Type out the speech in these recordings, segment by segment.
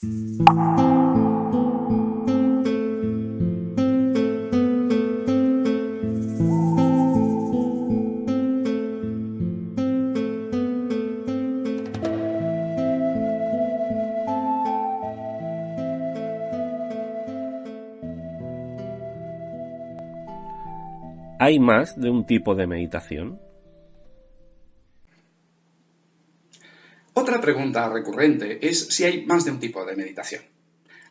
¿Hay más de un tipo de meditación? Pregunta recurrente es si hay más de un tipo de meditación.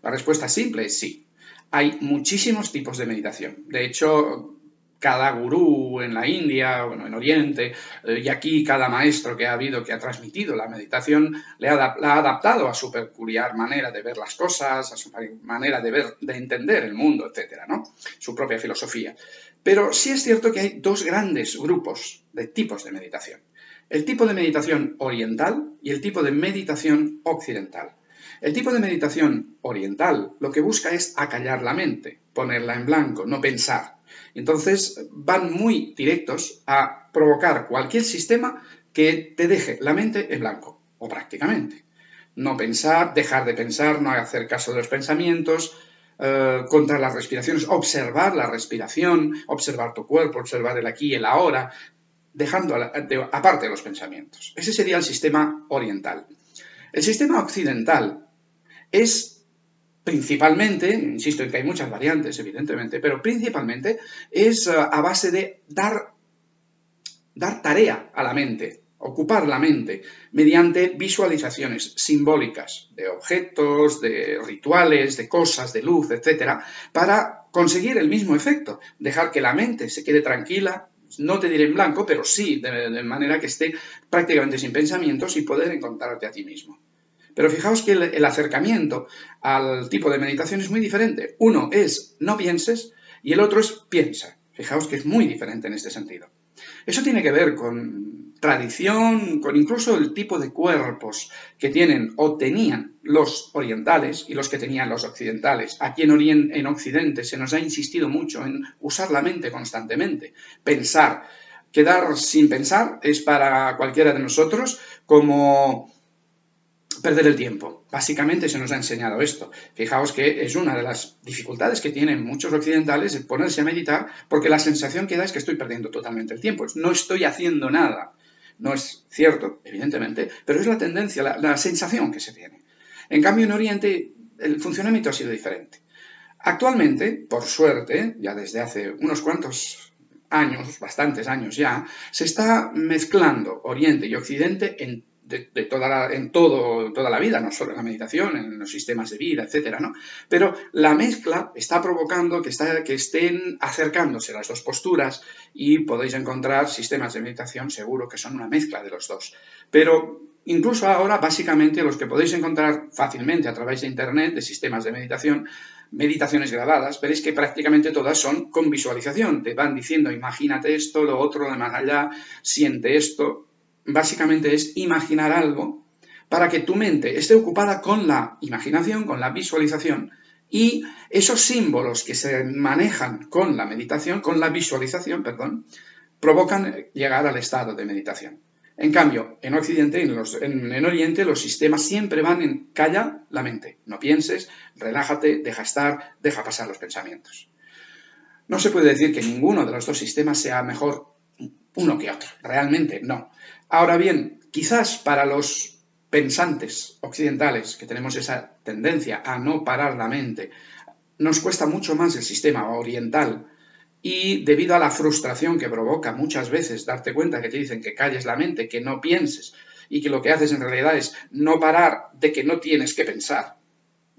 La respuesta simple es sí. Hay muchísimos tipos de meditación. De hecho, cada gurú en la India, bueno, en Oriente, eh, y aquí cada maestro que ha habido que ha transmitido la meditación, le ha, la ha adaptado a su peculiar manera de ver las cosas, a su manera de ver, de entender el mundo, etcétera, ¿no? Su propia filosofía. Pero sí es cierto que hay dos grandes grupos de tipos de meditación. El tipo de meditación oriental y el tipo de meditación occidental. El tipo de meditación oriental lo que busca es acallar la mente, ponerla en blanco, no pensar. Entonces van muy directos a provocar cualquier sistema que te deje la mente en blanco, o prácticamente. No pensar, dejar de pensar, no hacer caso de los pensamientos, eh, contra las respiraciones, observar la respiración, observar tu cuerpo, observar el aquí y el ahora, dejando aparte los pensamientos. Ese sería el sistema oriental. El sistema occidental es principalmente, insisto en que hay muchas variantes, evidentemente, pero principalmente es eh, a base de dar, dar tarea a la mente, ocupar la mente mediante visualizaciones simbólicas de objetos, de rituales, de cosas, de luz, etcétera, para conseguir el mismo efecto, dejar que la mente se quede tranquila, no te diré en blanco, pero sí de, manera que esté prácticamente sin pensamientos y poder encontrarte a ti mismo. Pero fijaos que el, acercamiento al tipo de meditación es muy diferente. Uno es no pienses y el otro es piensa. Fijaos que es muy diferente en este sentido. Eso tiene que ver con tradición, con incluso el tipo de cuerpos que tienen o tenían los orientales y los que tenían los occidentales. Aquí en, en Occidente se nos ha insistido mucho en usar la mente constantemente, pensar. Quedar sin pensar es para cualquiera de nosotros como perder el tiempo. Básicamente se nos ha enseñado esto. Fijaos que es una de las dificultades que tienen muchos occidentales el ponerse a meditar porque la sensación que da es que estoy perdiendo totalmente el tiempo. No estoy haciendo nada. No es cierto, evidentemente, pero es la tendencia, la, sensación que se tiene. En cambio, en Oriente el funcionamiento ha sido diferente. Actualmente, por suerte, ya desde hace unos cuantos años, bastantes años ya, se está mezclando Oriente y Occidente en de, toda la, en todo, toda la vida, no solo en la meditación, en los sistemas de vida, etcétera, ¿no? Pero la mezcla está provocando que, está, que estén acercándose las dos posturas y podéis encontrar sistemas de meditación seguro que son una mezcla de los dos. Pero incluso ahora, básicamente, los que podéis encontrar fácilmente a través de Internet, de sistemas de meditación, meditaciones grabadas, veréis que prácticamente todas son con visualización. Te van diciendo, imagínate esto, lo otro, de más allá, siente esto, básicamente es imaginar algo para que tu mente esté ocupada con la imaginación, con la visualización, y esos símbolos que se manejan con la meditación, con la visualización, perdón, provocan llegar al estado de meditación. En cambio, en Occidente, en, en, Oriente, los sistemas siempre van en calla la mente. No pienses, relájate, deja estar, deja pasar los pensamientos. No se puede decir que ninguno de los dos sistemas sea mejor uno que otro. Realmente no. Ahora bien, quizás para los pensantes occidentales, que tenemos esa tendencia a no parar la mente, nos cuesta mucho más el sistema oriental y debido a la frustración que provoca muchas veces darte cuenta que te dicen que calles la mente, que no pienses y que lo que haces en realidad es no parar de que no tienes que pensar.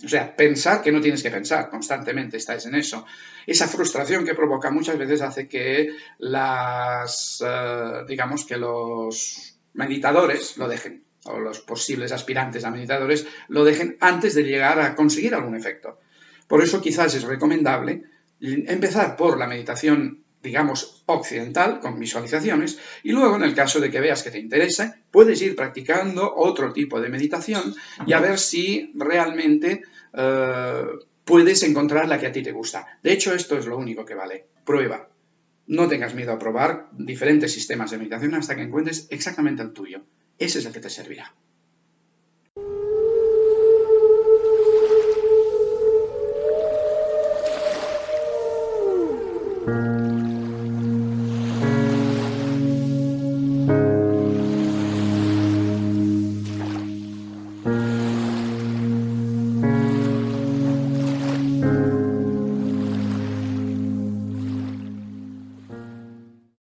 O sea, pensar que no tienes que pensar, constantemente estáis en eso. Esa frustración que provoca muchas veces hace que las, eh, digamos que los meditadores lo dejen, o los posibles aspirantes a meditadores lo dejen antes de llegar a conseguir algún efecto. Por eso quizás es recomendable empezar por la meditación digamos, occidental, con visualizaciones, y luego, en el caso de que veas que te interesa, puedes ir practicando otro tipo de meditación y a ver si realmente eh, puedes encontrar la que a ti te gusta. De hecho, esto es lo único que vale. Prueba. No tengas miedo a probar diferentes sistemas de meditación hasta que encuentres exactamente el tuyo. Ese es el que te servirá.